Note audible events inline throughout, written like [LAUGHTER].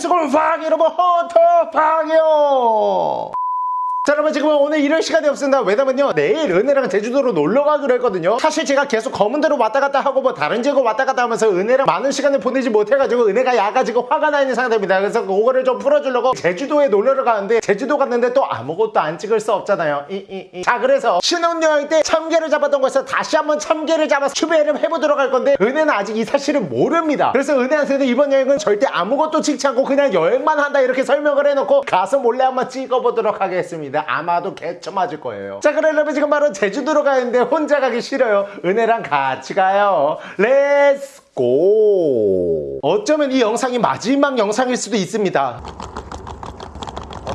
수고를 방 여러분 헌터 방이요 자 여러분 지금 오늘 이럴 시간이 없습니다. 왜냐면요 내일 은혜랑 제주도로 놀러 가기로 했거든요. 사실 제가 계속 검은대로 왔다 갔다 하고 뭐 다른 지역 왔다 갔다 하면서 은혜랑 많은 시간을 보내지 못해가지고 은혜가 야가지고 화가 나 있는 상태입니다. 그래서 그거를 좀 풀어주려고 제주도에 놀러 가는데 제주도 갔는데 또 아무것도 안 찍을 수 없잖아요. 이, 이, 이. 자 그래서 신혼여행 때 참개를 잡았던 곳에서 다시 한번 참개를 잡아서 추배를 해보도록 할 건데 은혜는 아직 이 사실을 모릅니다. 그래서 은혜한테는 이번 여행은 절대 아무것도 찍지 않고 그냥 여행만 한다 이렇게 설명을 해놓고 가서 몰래 한번 찍어보도록 하겠습니다 아마도 개처 맞을 거예요 자 그러려면 지금 바로 제주도로 가는데 혼자 가기 싫어요 은혜랑 같이 가요 Let's go 어쩌면 이 영상이 마지막 영상일 수도 있습니다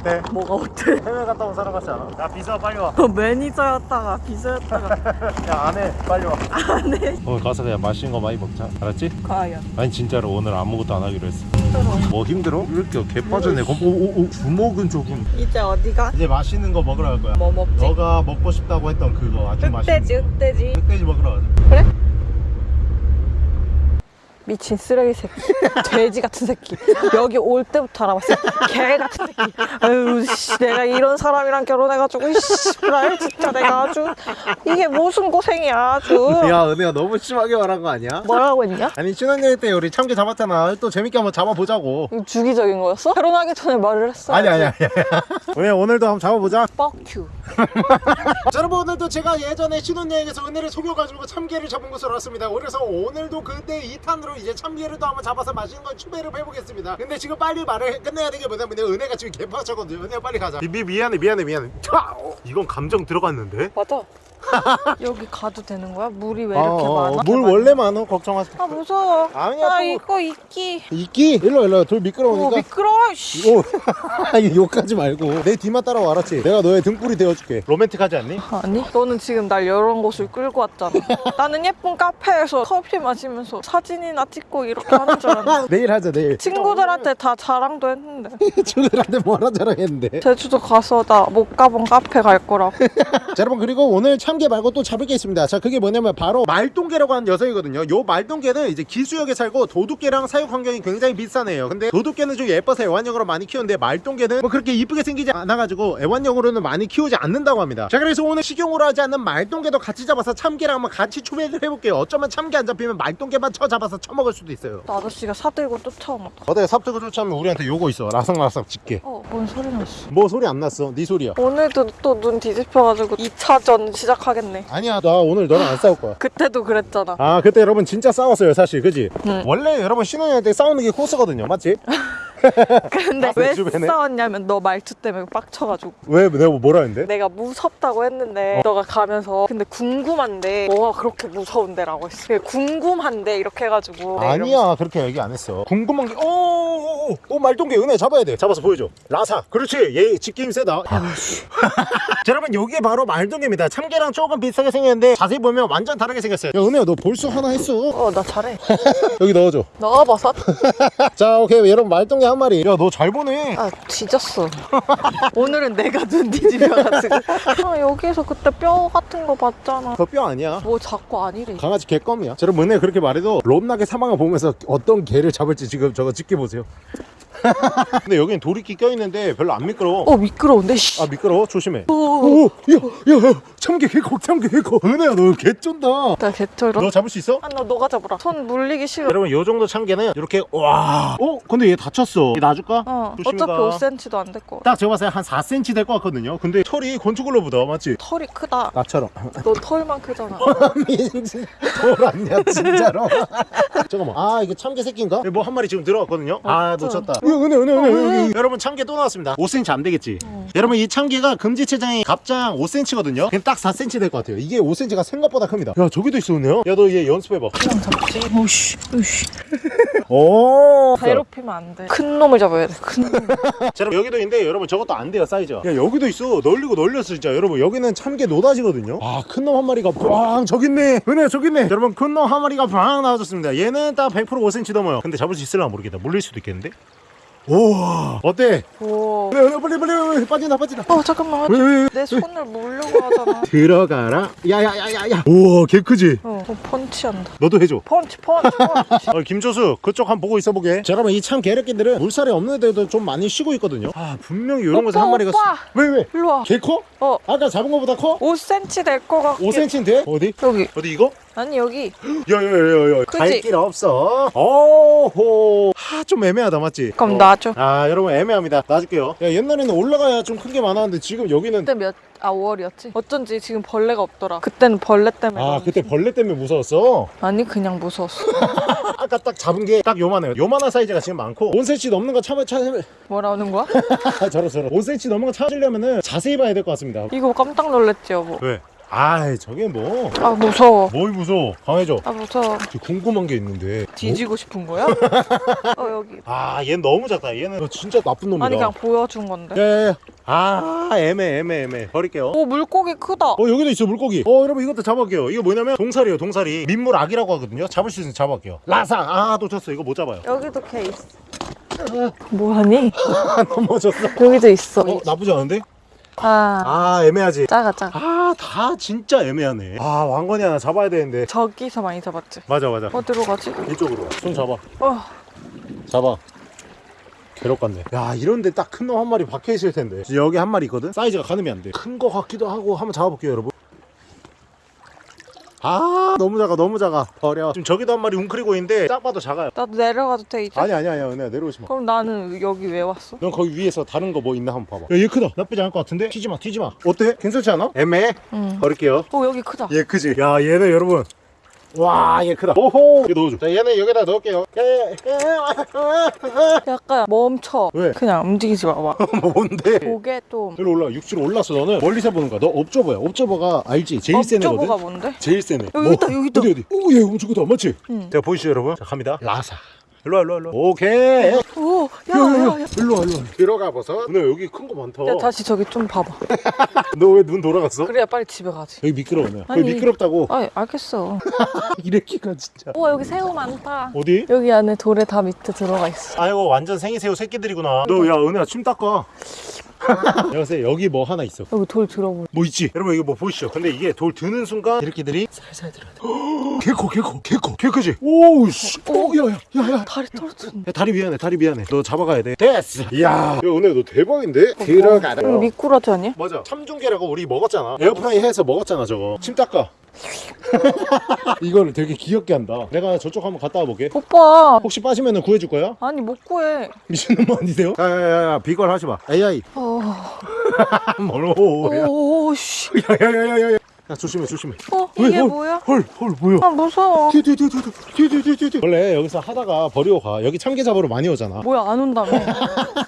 어때? 뭐가 어때? 해외 갔다 온 사람 같지 않아? 야 비서 빨리 와. 너 매니저였다가 비서였다가 [LAUGHS] 야 안해 빨리 와. 안해 오늘 가서 그냥 맛있는 거 많이 먹자 알았지? 과연 아니 진짜로 오늘 아무것도 안 하기로 했어 힘들어 뭐 힘들어? 왜 이렇게 개 빠졌네 오오오 주먹은 조금 이제 어디가? 이제 맛있는 거 먹으러 갈 거야. 뭐 먹지? 너가 먹고 싶다고 했던 그거 아주 맛있는 흑돼지 흑돼지 거. 흑돼지 먹으러 가자. 그래? 미친 쓰레기 새끼 [LAUGHS] 돼지 같은 새끼 여기 올 때부터 알아봤어 개 같은 새끼 아유 씨 내가 이런 사람이랑 결혼해가지고 씨발 진짜 내가 아주 이게 무슨 고생이야 아주 야 은혜야 너무 심하게 말한 거 아니야? 뭐라고 했냐? 아니 신혼여행 때 우리 참깨 잡았잖아. 또 재밌게 한번 잡아보자고. 주기적인 거였어? 결혼하기 전에 말을 했어 아니 아니 아니. [LAUGHS] 은혜 오늘도 한번 잡아보자. 뻑큐 [LAUGHS] 자, 여러분 오늘도 제가 예전에 신혼여행에서 은혜를 속여가지고 참깨를 잡은 곳으로 왔습니다 그래서 오늘도 그때 2탄으로 이제 참깨를 또 한번 잡아서 맛있는 걸 추배를 해보겠습니다. 근데 지금 빨리 말을 해- 끝내야 되는 게 뭐냐면 은혜가 지금 개파차거든요. 은혜가 빨리 가자. 미, 미, 미안해 미안해 미안해. 차! 어, 이건 감정 들어갔는데? 맞아 [LAUGHS] 여기 가도 되는 거야? 물이 왜 이렇게 많아? 물 원래 많어 걱정하지 아 무서워. 아니야, 아 또- 이거 이끼 이끼 일로 일로 돌오 미끄러우니까 미끄러워? 씨. 이거 욕하지 말고. 내 뒤만 따라와 알았지? 내가 너의 등불이 되어줄게. 로맨틱하지 않니? 아니 너는 지금 날 이런 곳을 끌고 왔잖아. [LAUGHS] 나는 예쁜 카페에서 커피 마시면서 사진이나 찍고 이렇게 하는 줄 알았는데. [LAUGHS] 내일 하자 내일. 친구들한테 다 자랑도 했는데. 친구들한테 뭐라 자랑했는데? 제주도 가서 나 못 가본 카페 갈 거라고. 자 여러분 그리고 오늘 참깨 말고 또 잡을 게 있습니다. 자 그게 뭐냐면 바로 말똥개라고 하는 녀석이거든요. 요 말똥개는 이제 기수역에 살고 도둑개랑 사육 환경이 굉장히 비싸네요. 근데 도둑개는 좀 예뻐서 애완용으로 많이 키우는데 말똥개는 뭐 그렇게 이쁘게 생기지 않아가지고 애완용으로는 많이 키우지 않는다고 합니다. 자 그래서 오늘 식용으로 하지 않는 말똥개도 같이 잡아서 참깨랑 한번 같이 추배를 해볼게요. 어쩌면 참깨 안 잡히면 말똥개만 쳐 잡아서 처먹을 수도 있어요. 나 아저씨가 사들고 쫓아오다. 어때? 삽뜨고 쫓아오면 우리한테 요거 있어. 라삭라삭 집게. 어뭔 소리 났어. 뭐 소리 안 났어? 네 소리야. 오늘도 또 눈 뒤집혀가지고 2차전 시작 하겠네 아니야 나 오늘 너랑 안 싸울 거야 그때도 그랬잖아 아 그때 여러분 진짜 싸웠어요 사실 그지? 응. 원래 여러분 신혼여행 때 싸우는 게 코스거든요 맞지? [LAUGHS] [LAUGHS] 근데 아, 왜 주변에? 싸웠냐면 너 말투 때문에 빡쳐가지고. 왜 내가 뭐 뭐라 했는데? 내가 무섭다고 어. 했는데 너가 가면서 근데 궁금한데 뭐가 그렇게 무서운데 라고 했어. 그게 궁금한데 이렇게 해가지고. 네, 이러면서. 아니야 그렇게 얘기 안 했어. 궁금한 게 오오오 오, 말똥개 은혜 잡아야 돼. 잡아서 보여줘. 라사. 그렇지. 얘 집게임 세다. 자 [LAUGHS] 여러분 요게 바로 말똥개입니다. 참개랑 조금 비슷하게 생겼는데 자세히 보면 완전 다르게 생겼어요. 야 은혜야 너 볼수 하나 했어. 어 나 잘해. [LAUGHS] 여기 넣어줘. 넣어버섯? 자 오케이. 여러분 말똥개 한 마리. 야너 잘 보네. 아 뒤졌어. [LAUGHS] 오늘은 내가 눈 뒤집혀가지고. 아 여기에서 그때 뼈 같은 거 봤잖아. 그거 뼈 아니야. 뭐 자꾸 아니래. 강아지 개껌이야. 자, 여러분 은혜 그렇게 말해도 롬나게 사망을 보면서 어떤 개를 잡을지 지금 저거 지켜보세요. [LAUGHS] 근데 여기는 돌이끼 껴있는데 별로 안 미끄러워. 어 미끄러운데 씨. 아 미끄러워 조심해. 오, 오, 야, 야, 야, 참개 개코, 참개 개코. 은혜야 너 개쩐다. 나 개쩔어 너 잡을 수 있어? 아나 너가 잡으라 손 물리기 싫어 여러분 요 정도 참개는 이렇게 와. 어, 근데 얘 다쳤어. 얘 놔줄까? 어 어차피 가. 5cm도 안 될 거야 딱 제가 봤을 때 한 4cm 될 것 같거든요. 근데 털이 건축글로보다 맞지? 털이 크다 나처럼. 너 털만 크잖아 [LAUGHS] 민지 돌 아니야 진짜로 [LAUGHS] 잠깐만 아 이게 참개 새끼인가? 뭐 한 마리 지금 들어왔거든요 아 진짜. 놓쳤다 은혜 은혜 은혜 어, 여기 여러분 참개 또 나왔습니다. 5cm 안 되겠지. 여러분 이 참개가 금지체장이 갑장 5cm거든요? 그냥 딱 4cm 될 것 같아요. 이게 5cm가 생각보다 큽니다. 야 저기도 있어 은혜야 야너 얘 연습해봐. 그냥 잡지. 오씨 오씨. 오. 괴롭히면 안돼큰 놈을 잡아야 돼큰 놈. [LAUGHS] 자 여러분 여기도 있는데 여러분 저것도 안 돼요 사이즈가. 야 여기도 있어. 널리고 널렸어 진짜. 여러분 여기는 참개 노다지거든요? 아 큰 놈 한 마리가 빵 저기 있네. 은혜 저기 있네. 여러분 큰 놈 한 마리가 빵 나와줬습니다. 얘는 딱 100% 5cm 넘어요. 근데 잡을 수 있을라 모르겠다. 물릴 수도 있겠는데 우와 어때? 오. 빨리 빨리 빨리 빨리 빠진다 빠진다 어 잠깐만. 왜, 왜, 왜? 내 손을 물려고 하잖아. [LAUGHS] 들어가라 야야야야야 우와 개 크지? 어, 어 펀치한다. 너도 해줘 펀치 펀치 펀치. [LAUGHS] 어, 김조수 그쪽 한번 보고 있어 보게 자 여러분 이참 개새끼들은 물살이 없는 데도 좀 많이 쉬고 있거든요 아 분명히 이런 거에서 한 마리가 오빠! 왜 왜? 일로 와. 개 커? 어. 아까 잡은 거보다 커? 5cm 될 거 같게. 5cm인데? 어디? 여기. 어디 이거? 아니 여기. 야야야야야 크지? 갈길 없어 오호 하좀 애매하다 맞지? 그럼 어. 놔줘. 아 여러분 애매합니다 놔줄게요 야 옛날에는 올라가야 좀 큰 게 많았는데 지금 여기는 그때 몇, 아 5월이었지? 어쩐지 지금 벌레가 없더라. 그때는 벌레 때문에. 아 그때 벌레 때문에 무서웠어 아니 그냥 무서웠어. [LAUGHS] 아까 딱 잡은 게 딱 요만해요 요만한 사이즈가 지금 많고 5cm 넘는 거 참아 참 뭐라는 거야? 저러 저러 5cm 넘는 거 찾으려면은 자세히 봐야 될 것 같습니다 이거 깜짝 놀랐지 여보. 왜? 아이 저게 뭐 아 무서워. 뭘 무서워 강해져 아 무서워. 저 궁금한 게 있는데 뒤지고 싶은 거야? [LAUGHS] 어 여기. 아 얘는 너무 작다 얘는 너 진짜 나쁜 놈이다 아니 그냥 보여준 건데. 야야야 아 애매 애매 애매 버릴게요 오 물고기 크다. 어 여기도 있어 물고기 어 여러분 이것도 잡아볼게요 이거 뭐냐면 동사리예요 동사리 민물 악이라고 하거든요 잡을 수 있으면 잡아볼게요 라상 아 놓쳤어 이거 못 잡아요 여기도 케이스. 뭐하니? [LAUGHS] 넘어졌어 여기도 있어. 어 나쁘지 않은데? 아. 아 애매하지. 작아 작아. 아다 진짜 애매하네. 아 왕건이 하나 잡아야 되는데. 저기서 많이 잡았지. 맞아 맞아. 어디로 가지? 이쪽으로 손 잡아. 어. 잡아. 괴롭 같네. 야 이런데 딱 큰 놈 한 마리 박혀 있을 텐데. 여기 한 마리 있거든? 사이즈가 가늠이 안돼큰 거 같기도 하고 한번 잡아볼게요 여러분 아 너무 작아 너무 작아 버려 지금 저기도 한 마리 웅크리고 있는데 딱 봐도 작아요 나도 내려가도 돼 이제? 아니 아니 아니야 은혜야 내려오지 마. 그럼 나는 여기 왜 왔어? 넌 거기 위에서 다른 거 뭐 있나 한번 봐봐. 야, 얘 크다. 나쁘지 않을 것 같은데? 튀지 마, 튀지 마. 어때? 괜찮지 않아? 애매해? 응. 버릴게요. 오 여기 크다. 얘 크지? 야, 얘는 여러분. 와, 얘 크다. 오호! 이거 넣어줘. 자, 얘는 여기다 넣을게요. 약간 멈춰. 왜? 그냥 움직이지 마봐. [LAUGHS] 뭔데? 고개 좀. 여기 올라, 육지로 올랐어, 너는. 멀리서 보는 거야. 너 옵저버야. 옵저버가 알지? 제일 센 애거든? 업저버가 뭔데? 제일 센 애. 여기 있다, 여기 있다. 어디, 어디? 오, 얘 엄청 크다. 맞지? 응. 자, 보이시죠, 여러분? 자, 갑니다. 라사. 일로와, 일로와, 일로와. 오케이. 오, 야, 야. 야. 일로와, 일로와. 들어가 버섯. 근데 여기 큰 거 많다. 야 다시 저기 좀 봐봐. [LAUGHS] 너 왜 눈 돌아갔어? 그래야 빨리 집에 가지. 여기 미끄러우네. 아니. 여기 미끄럽다고. 아 알겠어. [LAUGHS] 이래끼가 진짜. 우와 여기 새우 많다. 어디? 여기 안에 돌에 다 밑에 들어가 있어. 아이고 완전 생이새우 새끼들이구나. 너 야 은혜야 침 닦아. 여보세요 여기 뭐 하나 있어. 여기 돌 들어보. 뭐 있지? 여러분 이거 뭐 보이시죠? 근데 이게 돌 드는 순간 이렇게들이 살살 들어야 돼. [GASPS] 개커 개커 개커 개크지? 오우 씨. 오야야야야. 야, 다리 떨어졌네. 야, 다리 미안해 다리 미안해. 너 잡아가야 돼. 됐어. 이야. 야 은혜 너 대박인데? 들어가라. 여기 미꾸라지 아니야? 맞아. 참중계라고 우리 먹었잖아. 에어프라이 해서 먹었잖아 저거. 침 닦아. [LAUGHS] 이거를 되게 귀엽게 한다. 내가 저쪽 한번 갔다 와볼게. 오빠. 혹시 빠지면 구해줄 거야? 아니 못 구해. 미친놈 아니세요? 야야야야 비걸 하지 마. AI. 어. 뭐야? 오씨. 야야야야야. 야 조심해 조심해. 어 왜, 이게 헐, 뭐야? 헐 헐 뭐야? 아 무서워. 뒤뒤뒤뒤뒤뒤뒤뒤. 원래 여기서 하다가 버리고 가. 여기 참게 잡으러 많이 오잖아. 뭐야 안 온다며.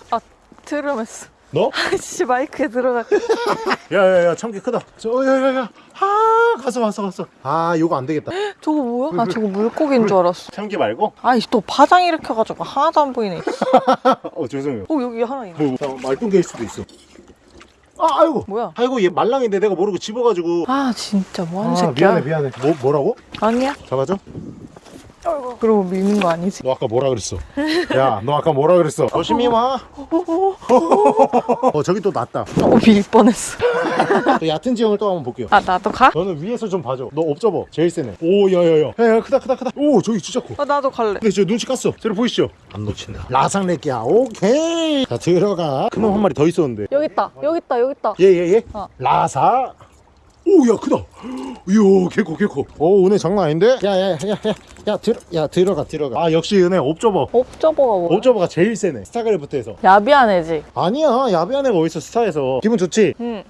아 트름했어. 너? [LAUGHS] 아씨 마이크에 들어가. [LAUGHS] 야야야 참게 크다. 저 야야야. 아 갔어 갔어 갔어. 아 이거 안 되겠다. [GASPS] 저거 뭐야? 아 저거 물고기인 줄 알았어. 참게 말고? 아이 또 파장 일으켜가지고 하나도 안 보이네. [LAUGHS] 어 죄송해요. 오 여기 하나 있네. 뭐, 자, 말똥개일 수도 있어. 아 아이고. 뭐야? 아이고 얘 말랑인데 내가 모르고 집어가지고. 아 진짜 뭐하는 아 새끼야? 미안해 미안해. 뭐 뭐라고? 아니야? 잡아줘? 그러고 밀는 거 아니지? 너 아까 뭐라 그랬어? 야, 너 아까 뭐라 그랬어? 조심히 와. [LAUGHS] 어, 저기 또 낫다. 어 밀 뻔했어. 또 얕은 지형을 또 한번 볼게요. 아 나도 가? 너는 위에서 좀 봐줘. 너 옵저버 제일 세네. 오, 야야야. 야야, 크다 크다 크다. 오, 저기 진짜 커. 어 나도 갈래. 근데 저 눈치 깠어. 저기 보이시죠? 안 놓친다. 라상레끼야. 오케이. 자, 들어가. 큰놈한 마리 더 있었는데. 여기 있다. 여기 있다. 여기 있다. 얘, 얘, 얘. 어. 라사. 오, 야, 크다. 이야, 개코, 개코. 오, 은혜 장난 아닌데? 야, 야, 야, 야, 야, 들, 야, 들어가, 들어가. 아, 역시 은혜 옵저버. 옵저버가 뭐야? 옵저버가 제일 세네. 스타그래프트에서. 야비한 애지. 아니야 야비한 애가 어딨어 스타에서 기분 좋지? 응.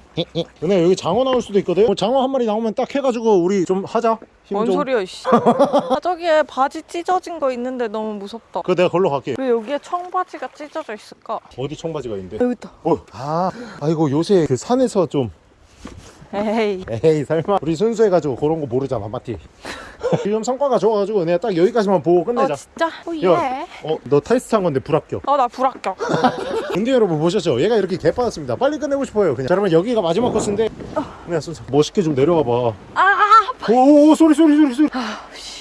근데 여기 장어 나올 수도 있거든 뭐 장어 한 마리 나오면 딱 해가지고 우리 좀 하자 힘뭔 좀. 소리야 이씨. [LAUGHS] 아 저기에 바지 찢어진 거 있는데 너무 무섭다. 그거 내가 걸로 갈게 왜 여기에 청바지가 찢어져 있을까? 어디 청바지가 있는데 여기 있다. 어. 아 아이고 요새 그 산에서 좀 에이. 에이 설마 우리 순수해가지고 그런 거 모르잖아 맞지? 지금 [LAUGHS] 성과가 좋아가지고 내가 딱 여기까지만 보고 끝내자 어 진짜? 오 야, 예. 어, 너 테스트 한 건데 불합격. 어 나 불합격. [LAUGHS] 근데 여러분 보셨죠? 얘가 이렇게 개빠졌습니다. 빨리 끝내고 싶어요. 그냥. 자, 그러면 여기가 마지막 코스인데. 그냥 순서 멋있게 좀 내려와 봐. 아, 아 오, 오 소리 소리 소리 소리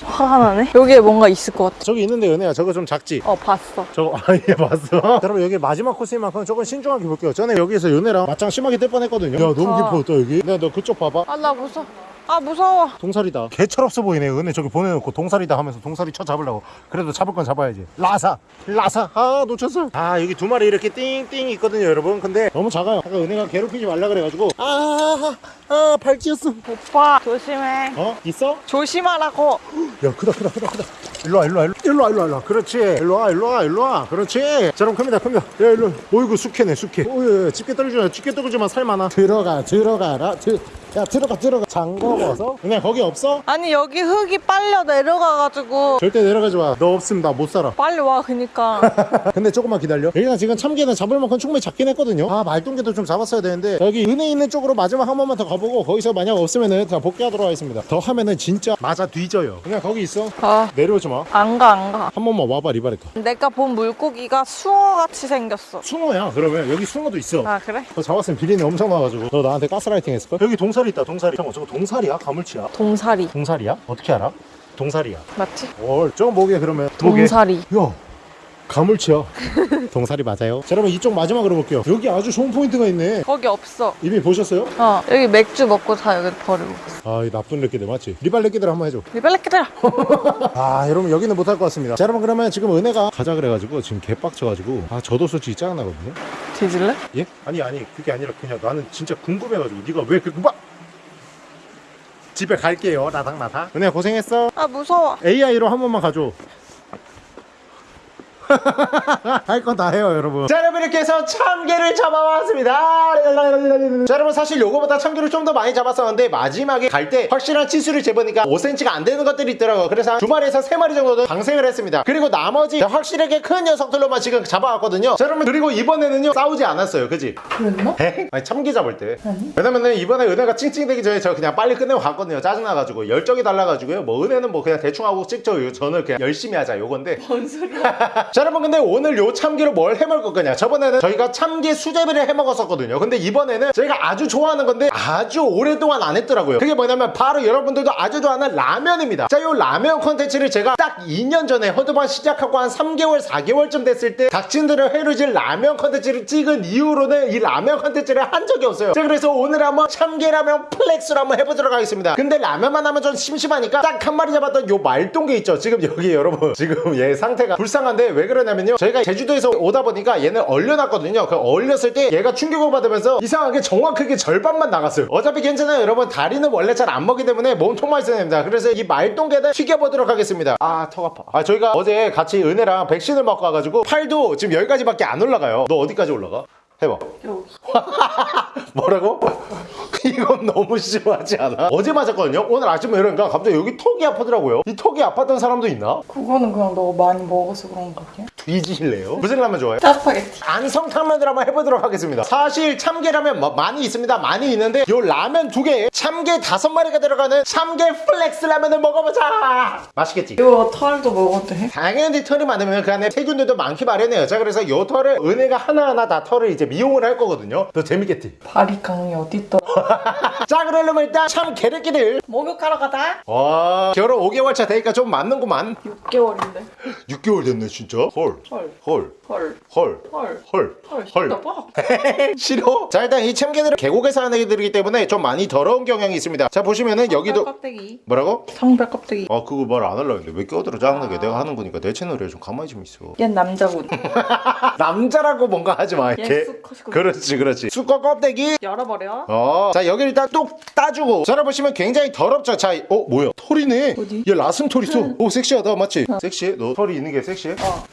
화가 나네. 여기에 뭔가 있을 것 같아. 저기 있는데 은혜야 저거 좀 작지? 어 봤어. 저거 아예 봤어? [LAUGHS] 여러분 여기 마지막 코스인 만큼 조금 신중하게 볼게요 전에 여기서 은혜랑 맞짱 심하게 뜰 뻔했거든요 야 너무 아. 깊어 또 여기 내가 너 그쪽 봐봐 아나 무서워. 아 무서워. 동살이다. 개철없어 보이네 은혜. 저기 보내놓고 동살이다 하면서 동살이 쳐 잡으려고. 그래도 잡을 건 잡아야지. 라사 라사. 아 놓쳤어. 아 여기 두 마리 이렇게 띵띵 있거든요 여러분. 근데 너무 작아요. 아까 은혜가 괴롭히지 말라 그래가지고. 아아 발찌였어. 오빠 조심해. 어? 있어? 조심하라고. 야 크다 크다 크다 크다. 일로와 일로와 일로와. 일로와 일로와 일로와. 그렇지. 일로와 일로와 일로와. 그렇지. 자 그럼 큽니다 큽니다. 야 일로. 어이구 숙회네 숙회. 오예 집게 떨어지지 마 집게 떨어지만 살 많아. 들어가 들어가라. 들, 야 들어가 들어가. 장화 벗어 그냥 거기 없어? 아니 여기 흙이 빨려 내려가가지고. 절대 내려가지 마 너 없으면 나 못 살아. [LAUGHS] 빨리 와 그니까. 근데 조금만 기다려. 여기가 지금 참게는 잡을 만큼 충분히 잡긴 했거든요. 아 말똥게도 좀 잡았어야 되는데. 여기 은혜 있는 쪽으로 마지막 한 번만 더 가보고 거기서 만약 없으면은 다 복귀하도록 하겠습니다. 더 하면은 진짜 맞아 뒤져요. 그냥 거기 있어. 아. 내려오지 마. 안 가 안 가. 한 번만 와봐 리바레카. 내가 본 물고기가 숭어같이 생겼어. 숭어야 그러면. 여기 숭어도 있어. 아 그래? 너 잡았으면 비린내 엄청 나가지고. 너 나한테 가스라이팅 했을걸? 여기 동사 리 있다 동사리 잠깐 저거 동사리야? 가물치야? 동사리 동사리야? 어떻게 알아? 동사리야 맞지? 월 저거 뭐게 그러면? 동사리. 야 가물치야 [LAUGHS] 동사리 맞아요 자 여러분 이쪽 마지막으로 볼게요 여기 아주 좋은 포인트가 있네 거기 없어. 이미 보셨어요? 어 여기 맥주 먹고 다 여기 버리고. 아이 나쁜 렉기들 맞지? 리발 렉기들 한번 해줘 리벨레 기다려. [LAUGHS] 아 여러분 여기는 못할 것 같습니다 자 여러분 그러면 지금 은혜가 가자 그래가지고 지금 개빡쳐가지고 아 저도 솔직히 짜증나거든요 뒤질래? 예? 아니 아니 그게 아니라 그냥 나는 진짜 궁금해가지고 네가 왜 이렇게 궁금 집에 갈게요. 나당 나당 은혜야 고생했어. 아 무서워. AI로 한 번만 가줘 할 건 다 해요 여러분. 자 여러분 이렇게 해서 참개를 잡아왔습니다. 자 여러분 사실 요거보다 참개를 좀 더 많이 잡았었는데 마지막에 갈 때 확실한 치수를 재보니까 5cm가 안 되는 것들이 있더라고요. 그래서 한두 마리에서 세 마리 정도는 방생을 했습니다. 그리고 나머지 확실하게 큰 녀석들로만 지금 잡아왔거든요. 자 여러분 그리고 이번에는요 싸우지 않았어요. 그지? 그랬나? 에? 아니 참기 잡을 때. 왜냐면은 이번에 은혜가 찡찡대기 전에 저 그냥 빨리 끝내고 갔거든요. 짜증나가지고. 열정이 달라가지고요. 뭐 은혜는 뭐 그냥 대충 하고 찍죠. 저는 그냥 열심히 하자 요건데. 뭔 소리야? [LAUGHS] 자 여러분 근데 오늘 요 참게로 뭘 해먹을 거냐? 저번에는 저희가 참게 수제비를 해먹었었거든요. 근데 이번에는 저희가 아주 좋아하는 건데 아주 오랫동안 안 했더라고요. 그게 뭐냐면 바로 여러분들도 아주 좋아하는 라면입니다. 자 요 라면 콘텐츠를 제가 딱 2년 전에 허드반 시작하고 한 3개월 4개월쯤 됐을 때 닥친들을 해루질 라면 콘텐츠를 찍은 이후로는 이 라면 콘텐츠를 한 적이 없어요. 자 그래서 오늘 한번 참게라면 플렉스를 한번 해보도록 하겠습니다. 근데 라면만 하면 좀 심심하니까 딱 한 마리 잡았던 요 말똥게 있죠? 지금 여기 여러분 지금 얘 상태가 불쌍한데 왜 그러냐면요. 저희가 제주도에서 오다 보니까 얘는 얼려놨거든요. 그 얼렸을 때 얘가 충격을 받으면서 이상하게 정확하게 절반만 나갔어요. 어차피 괜찮아요. 여러분 다리는 원래 잘 안 먹기 때문에 몸통만 있어야 됩니다. 그래서 이 말똥개를 튀겨보도록 하겠습니다. 아 턱 아파. 아 저희가 어제 같이 은혜랑 백신을 맞고 와가지고 팔도 지금 여기까지밖에 안 올라가요. 너 어디까지 올라가? 해봐. [LAUGHS] 뭐라고? 이건 너무 심하지 않아? 어제 맞았거든요? 오늘 아침에 이러니까 갑자기 여기 턱이 아프더라고요 이 턱이 아팠던 사람도 있나? 그거는 그냥 너가 많이 먹어서 그런 거 아니야? 뒤지실래요? 무슨 라면 좋아해? 짜파게티. 안성탕면을 한번 해보도록 하겠습니다 사실 참게라면 뭐 많이 있습니다 많이 있는데 요 라면 두 개에 참게 다섯 마리가 들어가는 참게 플렉스 라면을 먹어보자 맛있겠지? 이거 털도 먹어도 돼? 당연히 털이 많으면 그 안에 세균들도 많기 마련해요 자 그래서 요 털을 은혜가 하나하나 다 털을 이제 미용을 할 거거든요 더 재밌겠지? 바리깡이 어딨더라? [LAUGHS] 자 그러려면 일단 참 개래끼들 목욕하러 가자. 와 결혼 5개월 차 되니까 좀 맞는구만 6개월인데. 6개월 [GASPS] 됐네 진짜 헐 헐. 헐, 헐. 헐, 헐. 헐, 헐. 헐. 봐. [LAUGHS] 싫어? 자 일단 이 참개들은 계곡에 사는 애들이기 때문에 좀 많이 더러운 경향이 있습니다 자 보시면은 여기도 껍데기. 뭐라고? 성별 껍데기. 아 그거 말 안 하려고 했는데 왜 껴들어 짜증나게 내가 하는 거니까 내 채널에 좀 가만히 좀 있어 얜 남자군. [LAUGHS] 남자라고 뭔가 하지 마얘 이렇게. 그렇지 그렇지 수컷 껍데기 열어버려. 어, 자 여기 일단 뚝 따주고 전화 보시면 굉장히 더럽죠. 자, 어 뭐야? 털이네. 어디? 얘 라슴 털 있어. 오 섹시하다, 맞지? 섹시해? 너 털이 있는 게 섹시해? 어.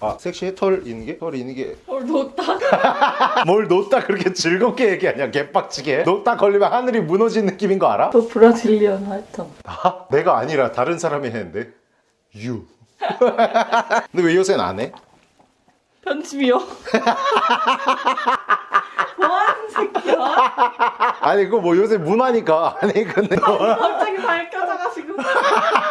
아 섹시해? 털 있는 게? 털이 있는 게? 헐 놓다. [LAUGHS] 뭘 놓다 그렇게 즐겁게 얘기하냐? 개빡치게. 놓다 걸리면 하늘이 무너진 느낌인 거 알아? 너 브라질리언 하여튼. 아, 내가 아니라 다른 사람이 했는데. 유. [LAUGHS] 근데 왜 요새는 안 해? 편집이요. [LAUGHS] 뭐하는 새끼야? 아니 그거 뭐 요새 문화니까. 아니 근데 너, 갑자기 밝혀져가지고.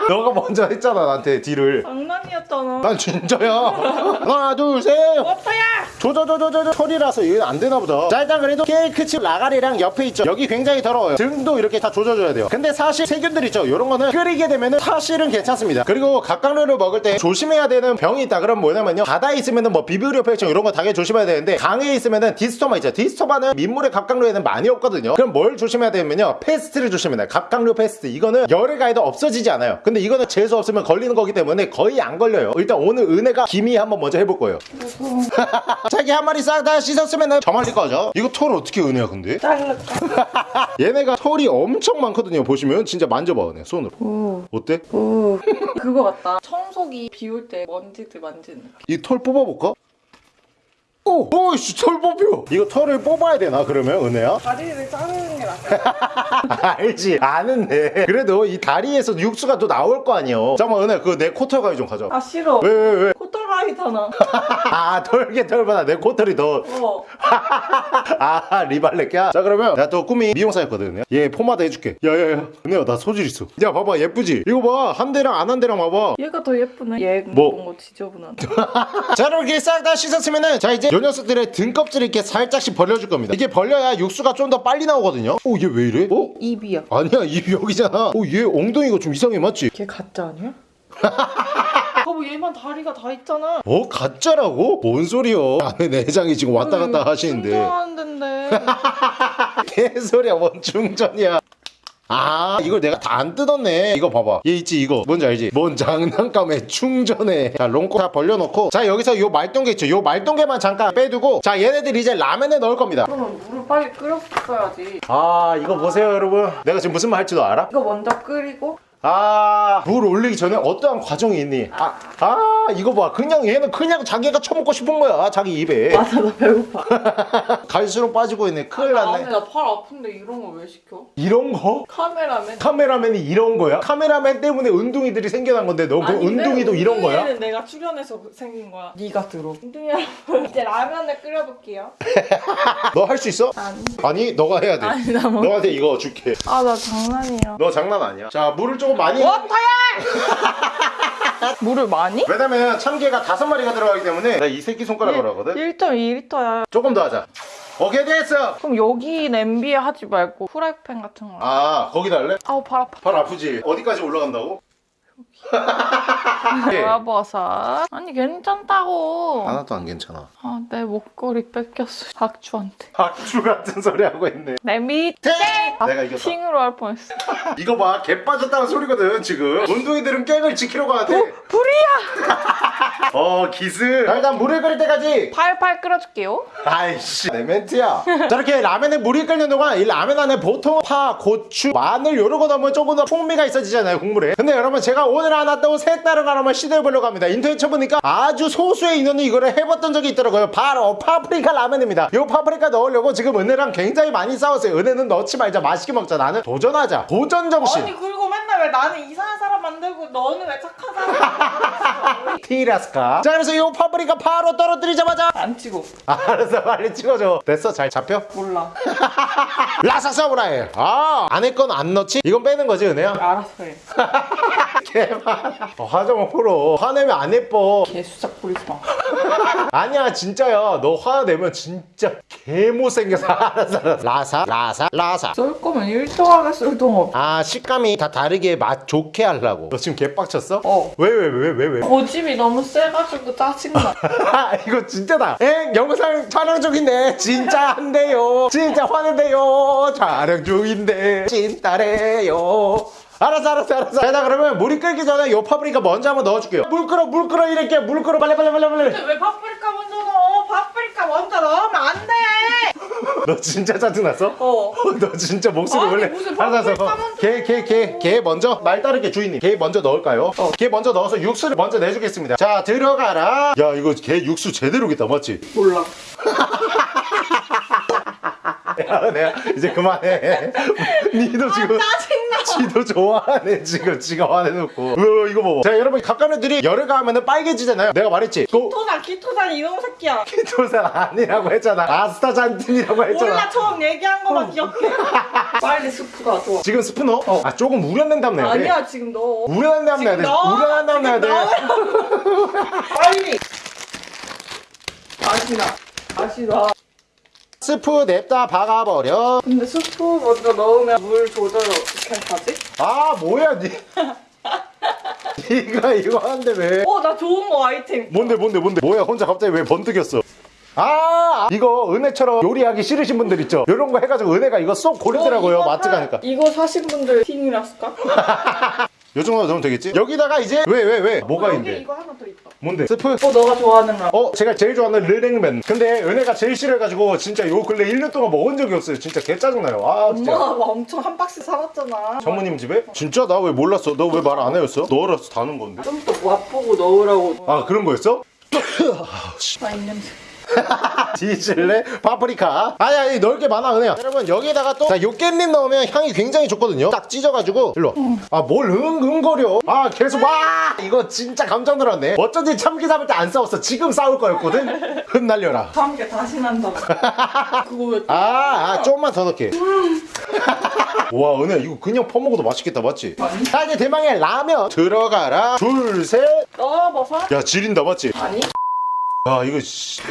너가 먼저 했잖아 나한테 딜을. 장난이 었잖아. 난 진짜야. [LAUGHS] 하나 둘 셋. 오빠야! 조조조조조 털이라서 이건 안 되나 보다. 자 일단 그래도 케이크칩 라가리랑 옆에 있죠. 여기 굉장히 더러워요. 등도 이렇게 다 조져줘야 돼요. 근데 사실 세균들 있죠? 이런 거는 끓이게 되면은 사실은 괜찮습니다. 그리고 갑각류를 먹을 때 조심해야 되는 병이 있다. 그럼 뭐냐면요. 바다에 있으면은 뭐 비브리오 폐렴 이런 거 당연히 조심해야 되는데 강에 있으면은 디스토마 있죠. 디스토마는 민물의 갑각류에는 많이 없거든요. 그럼 뭘 조심해야 되냐면요. 페스트를 조심해야 돼요. 갑각류 페스트. 이거는 열에 가해도 없어지지 않아요. 근데 이거는 재수 없으면 걸리는 거기 때문에 거의 안 걸려 요 일단 오늘 은혜가 기미 한번 먼저 해볼 거예요 [LAUGHS] 자기 한 마리 싹 다 씻었으면은 저 말릴 거죠 이거 털 어떻게 은혜야 근데 자를까? [LAUGHS] 얘네가 털이 엄청 많거든요 보시면 진짜 만져봐 은혜 손으로 오, 어때? 오. [LAUGHS] 그거 같다. 청소기 비울 때 먼지들 만지는. 이 털 뽑아볼까? 오! 오이씨 털 뽑혀 이거 털을 뽑아야 되나 그러면 은혜야? 다리를 자르는 게 낫다. [LAUGHS] 알지 아는데 그래도 이 다리에서 육수가 또 나올 거 아니에요 잠깐만 은혜 그거 내 코털 가위 좀 가져 아 싫어. 왜 왜 왜? 코털라이잖아. [LAUGHS] 아 털게 털보다 내 코털이 더 어. [LAUGHS] 아 리발렛이야? 자 그러면 나또 꿈이 미용사였거든 얘 포마드 해줄게 야야야 은혜야 나 소질 있어 야 봐봐 예쁘지? 이거 봐 한 데랑 안 한 데랑 봐봐 얘가 더 예쁘네. 얘 뭐? 뭔가 지저분한데. [LAUGHS] 자 이렇게 싹 다 씻었으면은 자 이제 요 녀석들의 등껍질을 이렇게 살짝씩 벌려줄 겁니다 이게 벌려야 육수가 좀 더 빨리 나오거든요 오 얘 왜 이래? 어? 입이야. 아니야 입이 여기잖아 오 얘 엉덩이가 좀 이상해 맞지? 걔 가짜 아니야? 여보 얘만 다리가 다 있잖아. 어? 가짜라고? 뭔 소리여? 안에 내장이 지금 왔다 갔다 하시는데. 충전하는 데인데. 개소리야 [LAUGHS] 뭔 충전이야. 아 이걸 내가 다 안 뜯었네. 이거 봐봐. 얘 있지 이거. 뭔지 알지? 뭔 장난감에 충전해. 자 롱코 다 벌려놓고. 자 여기서 요 말똥개 있죠? 요 말똥개만 잠깐 빼두고. 자 얘네들 이제 라면에 넣을 겁니다. 그러면 물을 빨리 끓였어야지. 아 이거 보세요 여러분. 내가 지금 무슨 말 할지도 알아? 이거 먼저 끓이고 아 물 올리기 전에 어떠한 과정이 있니? 아, 아 이거 봐 그냥 얘는 그냥 자기가 처먹고 싶은 거야 자기 입에 [LAUGHS] 맞아 나 배고파. [LAUGHS] 갈수록 빠지고 있네 큰일 났네 나 팔 아픈데 이런 거 왜 시켜? 이런 거? 카메라맨. 카메라맨이 이런 거야? 카메라맨 때문에 운동이들이 생겨난 건데 너 그? 운동이도 이런 거야? 운동이는 내가 출연해서 생긴 거야. 네가 들어. 여러분 [LAUGHS] 이제 라면을 끓여볼게요. 너 할 수 있어? 아니. 아니 너가 해야 돼 아니 나 뭐. 너한테 이거 줄게 아 나 장난이야. 너 장난 아니야 자 물을 조금 많이 워터야! [LAUGHS] 물을 많이? 왜냐면 참깨가 다섯 마리가 들어가기 때문에 나 이 새끼 손가락으로 하거든 1.2리터야. 조금 더 하자 오케이 됐어 그럼 여기 냄비에 하지 말고 프라이팬 같은 거. 아 거기다 할래? 아우 발 아파. 발 아프지? 어디까지 올라간다고? [LAUGHS] 예. 돌아버섯. 아니 괜찮다고. 하나도 안 괜찮아 아 내 목걸이 뺏겼어. 박주한테. 박주 같은 소리 하고 있네 땡! 아, 내가 이겼다 핑으로 할 뻔했어. [LAUGHS] 이거 봐, 개 빠졌다는 소리거든 지금. 운동이들은 깽을 지키려고 하는데. 불이야! [LAUGHS] 어, 기술. 자, 일단 물을 끓일 때까지. 팔팔 끓여줄게요. 아이씨, 내 멘트야. 자, 이렇게 라면에 물이 끓는 동안 이 라면 안에 보통 파, 고추, 마늘 이런 거 넣으면 조금 더 풍미가 있어지잖아요 국물에. 근데 여러분 제가 오늘 하나 또 색다른 하나만 시도해보려고 합니다. 인터넷 쳐보니까 아주 소수의 인원이 이거를 해봤던 적이 있더라고요. 바로 파프리카 라면입니다. 이 파프리카 넣으려고 지금 은혜랑 굉장히 많이 싸웠어요. 은혜는 넣지 말자, 맛있게 먹자. 나는 도전하자. 도전 정신. 아니 그리고 맨날 왜 나는 이상한 사람 만들고 너는 왜 착한 사람 [LAUGHS] 티라스카. 자, 그래서 이 파프리카 바로 떨어뜨리자마자 안 치고 알았어 빨리 찍어줘 됐어 잘 잡혀? 몰라 [LAUGHS] 라사 사무라이 아 안에 건 안 넣지? 이건 빼는 거지 은혜야? 알았어 해 [LAUGHS] 개만 어, 화장 풀어 화내면 안 예뻐. 개수작 부리지 마. [LAUGHS] 아니야 진짜야. 너 화내면 진짜 개 못생겨서 알았어 알았어 라사 라사 라사. 쏠 거면 1등하게 쓸동 없. 아 식감이 다 다르게 맛 좋게 하려고. 너 지금 개빡쳤어? 어. 왜 왜 왜 왜 왜? 고집이 너무 세가지고 짜증나. [LAUGHS] 아 이거 진짜다. 엥 영상 촬영 중인데. 진짜 한대요. 진짜 화낸대요. 촬영 중인데. 진짜래요 알았어 알았어 알았어 자 그러면 물이 끓기 전에 요 파프리카 먼저 한번 넣어줄게요 물 끓어 물 끓어 이렇게 물 끓어 빨리 빨리 빨리 빨리 왜 파프리카 먼저 넣어? 파프리카 먼저 넣으면 안 돼. 너 진짜 짜증났어? 어. [LAUGHS] 너 진짜 목소리 아니, 원래 무슨 알았어 파프리카 먼저 게게게게 먼저 말 따르게 주인님 게 먼저 넣을까요? 어. 게 먼저 넣어서 육수를 먼저 내주겠습니다 자 들어가라 야 이거 게 육수 제대로겠다 맞지? 몰라. [LAUGHS] 야, 내가 이제 그만해. [LAUGHS] 니도 지금 짜증나. 지도 좋아하네 지금 지가 화내놓고. 어, 이거 봐봐. 자 여러분 각각들이 열을 가하면 빨개지잖아요. 내가 말했지. 그 토산 기토산 이놈 새끼야. 키토산 아니라고 했잖아. 아스타잔틴이라고 했잖아. 몰라 처음 얘기한 거만 기억해. [LAUGHS] 빨리 스프 가져. 지금 스프 넣어? 아 조금 우려낸 다음 내야 돼. 아니야 지금 넣어. 우려낸 다음 내야 돼. 지금 넣어. 우려낸 다음 내야 돼. [LAUGHS] 빨리. 맛이 나. 맛이 나. 스프 냅다 박아버려. 근데 스프 먼저 넣으면 물 조절 어떻게 하지? 아 뭐야 니. [LAUGHS] 니가 이거 하는데 왜? 어, 나 좋은 거 아이템. 뭔데 뭔데 뭔데? 뭐야 혼자 갑자기 왜 번뜩였어? 아 이거 은혜처럼 요리하기 싫으신 분들 있죠? 이런 거 해가지고 은혜가 이거 쏙 고르더라고요 어, 사- 가니까. 이거 사신 분들 틴이라스까? [LAUGHS] 요 정도 넣으면 되겠지? 여기다가 이제 왜 왜 왜? 뭐가 여기 있는데? 이거 하나 더 있다. 뭔데 스프 어, 너가 좋아하는 라. 어 제가 제일 좋아하는 르랭면 근데 은혜가 제일 싫어해가지고 진짜 요 근래 1년 동안 먹은 적이 없어요 진짜 개 짜증나요 아 진짜 엄마가 막 엄청 한 박스 사왔잖아. 장모님 집에? 진짜 나 왜 몰랐어 너 왜 말 안 해줬어? 너라서 다는 건데 좀 더 맛보고 넣으라고. 아 그런 거였어? 아, 입 냄새. [LAUGHS] 뒤질래? 파프리카. 아니 아니 넣을 게 많아 은혜야. 여러분 여기다가 또 자, 요 깻잎 넣으면 향이 굉장히 좋거든요. 딱 찢어가지고 일로 아뭘 응응거려. 아 계속 와! 이거 진짜 감정 들었네. 어쩐지 참기 잡을 때 안 싸웠어. 지금 싸울 거였거든? 흩날려라. 다음 게 다시 난다고. [LAUGHS] 그거 왜 아, 아 조금만 더 넣게. [LAUGHS] 와 은혜야 이거 그냥 퍼먹어도 맛있겠다 맞지? 자 이제 대망의 라면 들어가라. 둘셋야 넣어봐서? 지린다 맞지? 아니. 야 이거 씨,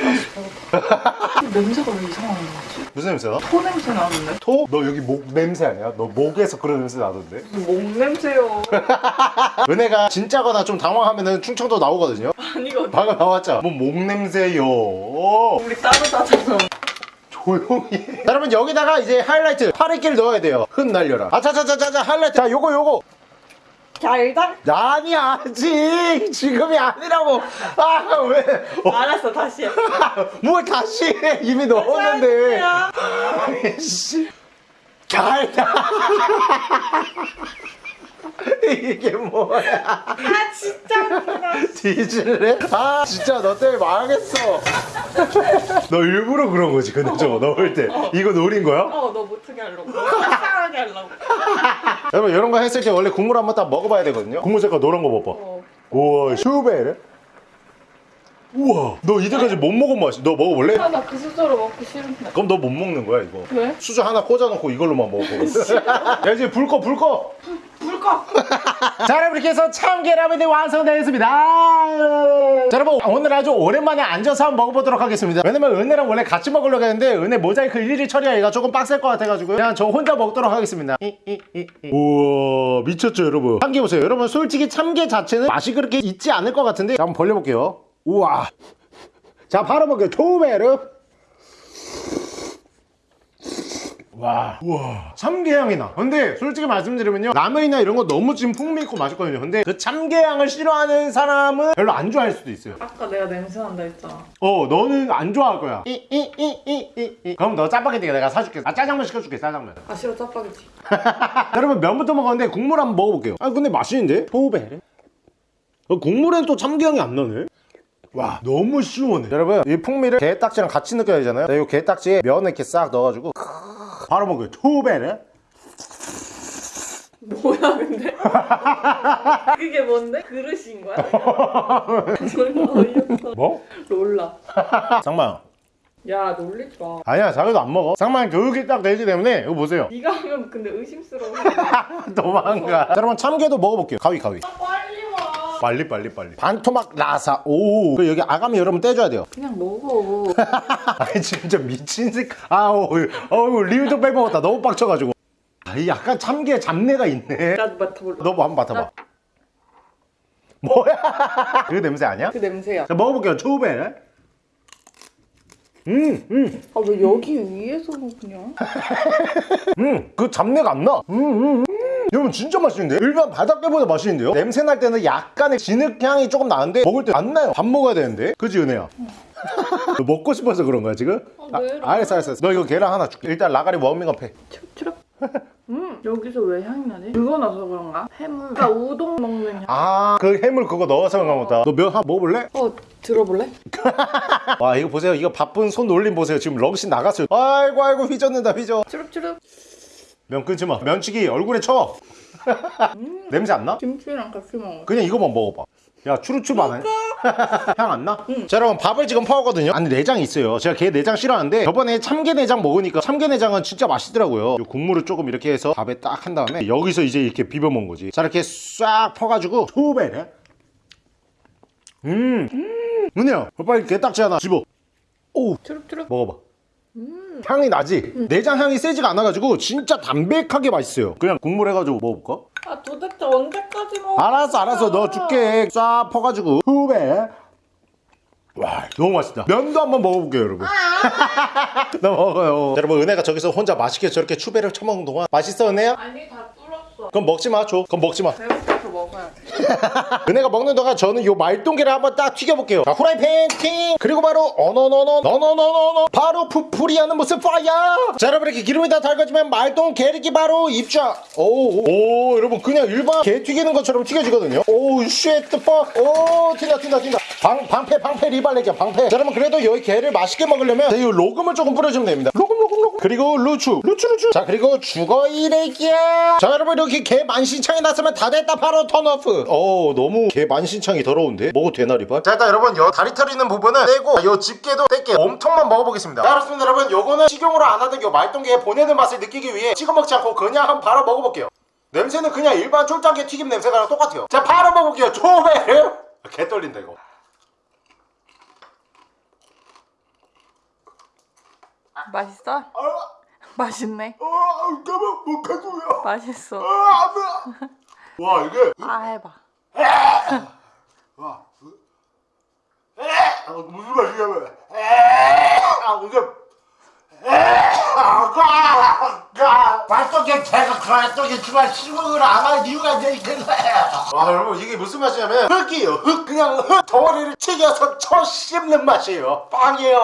냄새가 왜 이상한 거지? 무슨 냄새나? 토 냄새 나는데? 토? 너 여기 목 냄새 아니야? 너 목에서 그런 냄새 나던데? 목 냄새요. [LAUGHS] 은혜가 진짜거나 좀 당황하면은 충청도 나오거든요? 아니거든. 방금 나왔죠? 뭐목 냄새요 우리 따로 따져서. 조용히 해. 자, 여러분 여기다가 이제 하이라이트 파리끼를 넣어야 돼요 흩날려라 아차차차차차 하이라이트 자 요거 요거 자, 일단. 아니 아직 지금이 아니라고 아 왜 어, 알았어, 다시 해. [LAUGHS] 뭘 다시 해 이미 넣었는데 씨 잘다 이게 뭐야 아, 진짜 웃기다. 뒤질래? 아 진짜 너 때문에 망하겠어 [LAUGHS] 너 일부러 그런 거지 근데 저거 넣을 때 이거 노린 거야? 어, 너 못하게 하려고. 속상하게 하려고. [LAUGHS] 여러분 이런 거 했을 때 원래 국물 한번 딱 먹어봐야 되거든요. 국물 색깔 노란 거 봐봐. 어. 우와 슈베르 우와 너 이때까지 못 먹은 맛이 너 먹어볼래? 아, 나 그 수저로 먹기 싫은데. 그럼 너 못 먹는 거야 이거 왜? 수저 하나 꽂아놓고 이걸로만 먹어 [LAUGHS] 야 이제 불 꺼 불 꺼. 불 꺼. [LAUGHS] 자 여러분 이렇게 해서 참깨라면이 완성되었습니다 자 여러분 오늘 아주 오랜만에 앉아서 한번 먹어보도록 하겠습니다 왜냐면 은혜랑 원래 같이 먹으려고 했는데 은혜 모자이크 일일이 처리하기가 조금 빡셀 것 같아가지고 그냥 저 혼자 먹도록 하겠습니다 이, 이, 이, 이. 우와 미쳤죠 여러분 참깨 보세요 여러분 솔직히 참깨 자체는 맛이 그렇게 있지 않을 것 같은데 자, 한번 벌려볼게요 우와 자 바로 먹게요 초베르 와, 우와, 참게향이 나. 근데 솔직히 말씀드리면요, 라면이나 이런 거 너무 지금 풍미 있고 맛있거든요. 근데 그 참게향을 싫어하는 사람은 별로 안 좋아할 수도 있어요. 아까 내가 냄새 난다 했잖아. 어, 너는 안 좋아할 거야. 이, 이, 이, 이, 이, 이. 그럼 너 짜파게티 내가 사줄게. 아, 짜장면 시켜줄게, 짜장면. 아, 싫어, 짜파게티. [LAUGHS] 여러분, 면부터 먹었는데 국물 한번 먹어볼게요. 아, 근데 맛있는데? 포베. 어, 국물엔 또 참게향이 안 나네. 와 너무 시원해 여러분 이 풍미를 게딱지랑 같이 느껴야 되잖아요 이 게딱지에 면을 이렇게 싹 넣어가지고 바로 먹어요 투베르 뭐야, 근데? [LAUGHS] 그게 뭔데? 그릇인 거야? 졸라 [LAUGHS] 어이없어. 뭐? 롤라. 쌍망 야, 놀리지 마. 아니야 자기도 안 먹어 쌍망 교육이 딱 되기 때문에 이거 보세요 네가 하면 근데 의심스러워. [LAUGHS] 도망가 자, 여러분 참게도 먹어볼게요 가위 가위 빨리 와. 빨리 빨리 반토막 라사 오 그리고 여기 아가미 여러분 떼줘야 돼요 그냥 먹어. [LAUGHS] 아니 진짜 미친 새 아우 어우 리뷰 좀 빼먹었다 너무 빡쳐가지고 아, 이 약간 참게 잡내가 있네 나도 맡아볼래. 너뭐 한번 맡아봐 뭐야 [LAUGHS] 그 냄새 아니야? 그 냄새야. 자 먹어볼게요 초베 음음음그 아, 왜 여기 위에서는 그냥? [LAUGHS] 음, 잡내가 안 나 음, 음, 음. 여러분 진짜 맛있는데 일반 바닷게보다 맛있는데요 냄새 날 때는 약간의 진흙향이 조금 나는데 먹을 때 안 나요 밥 먹어야 되는데 그지 은혜야 [LAUGHS] 너 먹고 싶어서 그런 거야 지금? 아, 왜? 알았어 알았어 알았어. 너 이거 계란 하나 줄게 일단 라가리 워밍업 해 추럽. 음, 여기서 왜 향이 나지? 그거 나서 그런가? 해물. 나 우동 먹는 향. 아, 그 해물 그거 넣어서 그런가 보다. 너면 하나 먹어볼래? 어, 들어볼래? [LAUGHS] 와, 이거 보세요. 이거 바쁜 손 올림 보세요. 지금 럭신 나갔어요. 아이고, 아이고, 휘젓는다, 휘저. 추럽추럽. 면 끊지 마. 면치기 얼굴에 쳐. 냄새 안 나? 김치랑 같이 먹어. 그냥 이거만 먹어봐. 야, 추루추루 안 해? [LAUGHS] 향안 나? 자, 여러분, 밥을 지금 퍼거든요. 안에 내장이 있어요. 제가 걔 내장 싫어하는데, 저번에 참게 내장 먹으니까 참게 내장은 진짜 맛있더라고요. 요 국물을 조금 이렇게 해서 밥에 딱 한 다음에, 여기서 이제 이렇게 비벼 먹은 거지. 자, 이렇게 싹 퍼가지고, 투베르. 음, 음, 은혜야, 빨리 게딱지 하나 집어. 오 트룩트룩. 먹어봐 향이 나지? 내장 향이 세지가 않아가지고 진짜 담백하게 맛있어요 그냥 국물 해가지고 먹어볼까? 아 도대체 언제까지 먹어? 알았어 알았어 너 줄게 쫙 퍼가지고 후배 와 너무 맛있다 면도 한번 먹어볼게요 여러분 [LAUGHS] 나 먹어요 여러분 은혜가 저기서 혼자 맛있게 저렇게 추배를 쳐먹는 동안 맛있어 은혜야? 아니 다 뚫었어. 그럼 먹지 마줘 그럼 먹지 마 돼. [LAUGHS] 은혜가 먹는 동안 저는 요 말동계를 한번 딱 튀겨볼게요. 자 후라이팬 팅! 그리고 바로 어너너너 너너너너너! 바로 푸풀이 하는 모습 파야 자 여러분 이렇게 기름이 다 달궈지면 말동 게르기 바로 입자! 오오 오, 여러분 그냥 일반 게 튀기는 것처럼 튀겨지거든요. oh shit fuck. 오 튄다 튄다 튄다! 방, 방패 방패 리발레기야 방패! 자 여러분 그래도 여기 게를 맛있게 먹으려면 이 로금을 조금 뿌려주면 됩니다. 로금 로금 로금! 그리고 루추 루추 루추! 자 그리고 죽어 이래기야! 자 여러분 이렇게 게 만신창이 났으면 다 됐다 바로 턴오프 어 너무 게 만신창이 더러운데? 먹어도 되나 리발? 자 일단 여러분 요 다리털 있는 부분은 떼고 요 집게도 뗄게 엄통만 먹어보겠습니다. 자 그렇습니다 여러분. 요거는 식용으로 안 하던 요 말동게의 보내는 맛을 느끼기 위해 찍어 먹지 않고 그냥 한번 바로 먹어볼게요. 냄새는 그냥 일반 쫄짱게 튀김 냄새랑 똑같아요. 자 바로 먹어볼게요. 초베르 개 떨린다 이거. 맛있어? 아, 맛있네. 아, 까만 못하고요. 맛있어. 아. 와 이게 아 해봐. 와, 아, 무슨 맛이냐면 아 이게 발톱에 제가 발톱에 주말 실먹으로 안할 이유가 있는 거야. 와 여러분 이게 무슨 맛이냐면 흙이에요 흙 그냥 흙 덩어리를 튀겨서 쳐 씹는 맛이에요 빵이에요